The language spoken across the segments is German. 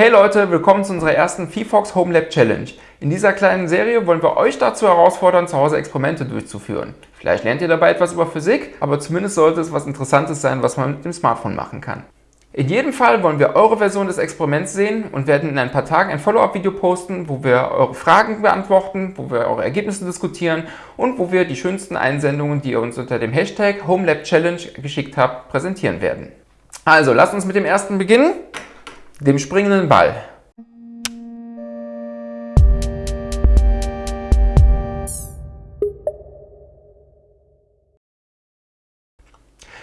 Hey Leute, willkommen zu unserer ersten VFox Home Lab Challenge. In dieser kleinen Serie wollen wir euch dazu herausfordern, zu Hause Experimente durchzuführen. Vielleicht lernt ihr dabei etwas über Physik, aber zumindest sollte es was Interessantes sein, was man mit dem Smartphone machen kann. In jedem Fall wollen wir eure Version des Experiments sehen und werden in ein paar Tagen ein Follow-up-Video posten, wo wir eure Fragen beantworten, wo wir eure Ergebnisse diskutieren und wo wir die schönsten Einsendungen, die ihr uns unter dem Hashtag HomeLabChallenge geschickt habt, präsentieren werden. Also, lasst uns mit dem ersten beginnen dem springenden Ball.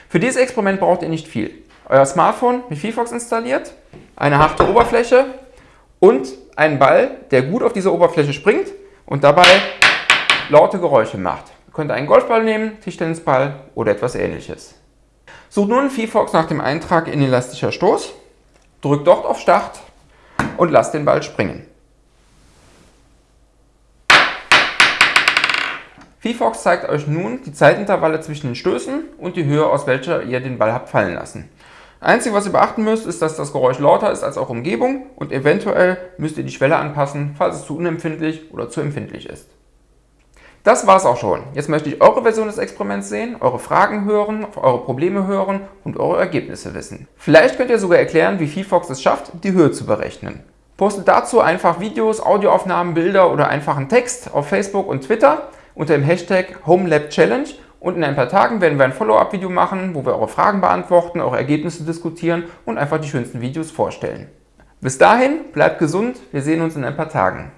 Für dieses Experiment braucht ihr nicht viel. Euer Smartphone mit VFox installiert, eine harte Oberfläche und einen Ball, der gut auf dieser Oberfläche springt und dabei laute Geräusche macht. Ihr könnt einen Golfball nehmen, Tischtennisball oder etwas ähnliches. Sucht nun VFox nach dem Eintrag in elastischer Stoß drückt dort auf Start und lasst den Ball springen. VFox zeigt euch nun die Zeitintervalle zwischen den Stößen und die Höhe, aus welcher ihr den Ball habt fallen lassen. Einzige, was ihr beachten müsst, ist, dass das Geräusch lauter ist als auch Umgebung und eventuell müsst ihr die Schwelle anpassen, falls es zu unempfindlich oder zu empfindlich ist. Das war's auch schon. Jetzt möchte ich eure Version des Experiments sehen, eure Fragen hören, eure Probleme hören und eure Ergebnisse wissen. Vielleicht könnt ihr sogar erklären, wie VFox es schafft, die Höhe zu berechnen. Postet dazu einfach Videos, Audioaufnahmen, Bilder oder einfachen Text auf Facebook und Twitter unter dem Hashtag HomeLabChallenge und in ein paar Tagen werden wir ein Follow-up-Video machen, wo wir eure Fragen beantworten, eure Ergebnisse diskutieren und einfach die schönsten Videos vorstellen. Bis dahin, bleibt gesund, wir sehen uns in ein paar Tagen.